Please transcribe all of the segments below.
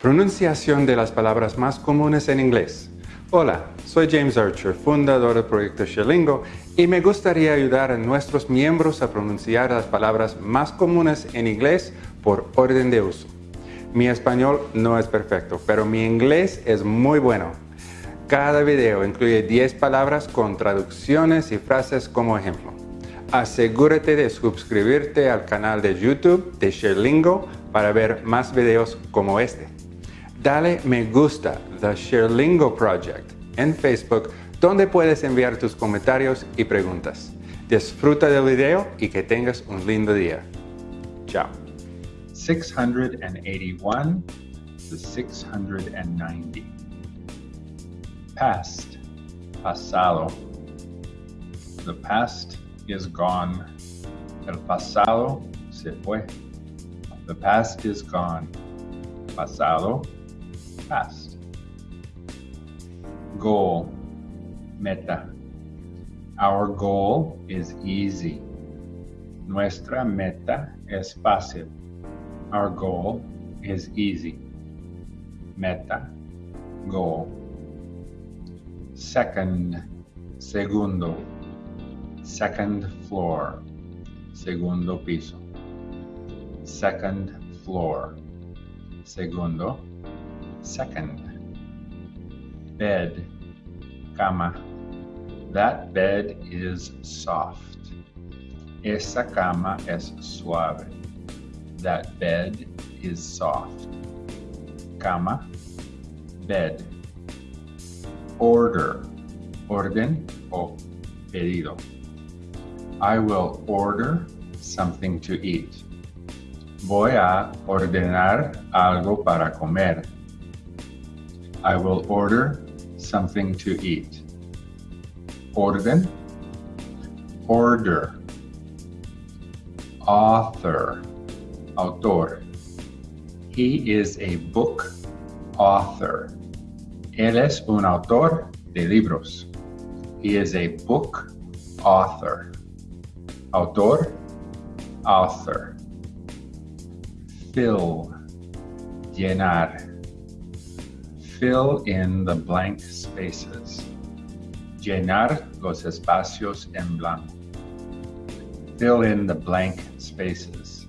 Pronunciación de las palabras más comunes en inglés. Hola, soy James Archer, fundador del proyecto Sherlingo, y me gustaría ayudar a nuestros miembros a pronunciar las palabras más comunes en inglés por orden de uso. Mi español no es perfecto, pero mi inglés es muy bueno. Cada video incluye 10 palabras con traducciones y frases como ejemplo. Asegúrate de suscribirte al canal de YouTube de Sherlingo para ver más videos como este dale me gusta The Sherlingo Project en Facebook donde puedes enviar tus comentarios y preguntas. Disfruta del video y que tengas un lindo día. Chao. 681 to 690. Past, pasado. The past is gone. El pasado se fue. The past is gone. Pasado past. Goal, meta. Our goal is easy. Nuestra meta es fácil. Our goal is easy. Meta, goal. Second, segundo. Second floor. Segundo piso. Second floor. Segundo Second, bed, cama. That bed is soft. Esa cama es suave. That bed is soft. Cama, bed. Order, orden o pedido. I will order something to eat. Voy a ordenar algo para comer. I will order something to eat. Orden, order, author, autor. He is a book author. Él es un autor de libros. He is a book author. Autor, author. Fill, llenar fill in the blank spaces. Llenar los espacios en blanco. Fill in the blank spaces.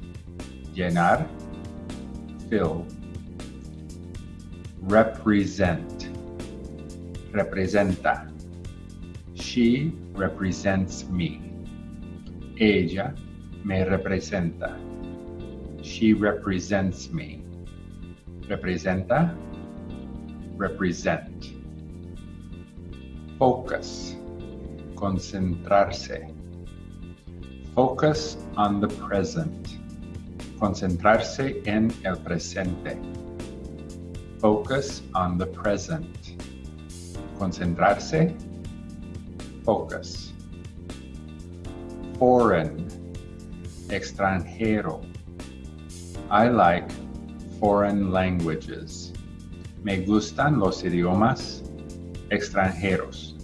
Llenar, fill. Represent, representa. She represents me. Ella me representa. She represents me. Representa represent. Focus, concentrarse. Focus on the present. Concentrarse en el presente. Focus on the present. Concentrarse. Focus. Foreign. Extranjero. I like foreign languages. Me gustan los idiomas extranjeros.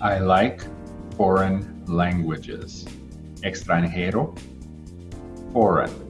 I like foreign languages. Extranjero, foreign.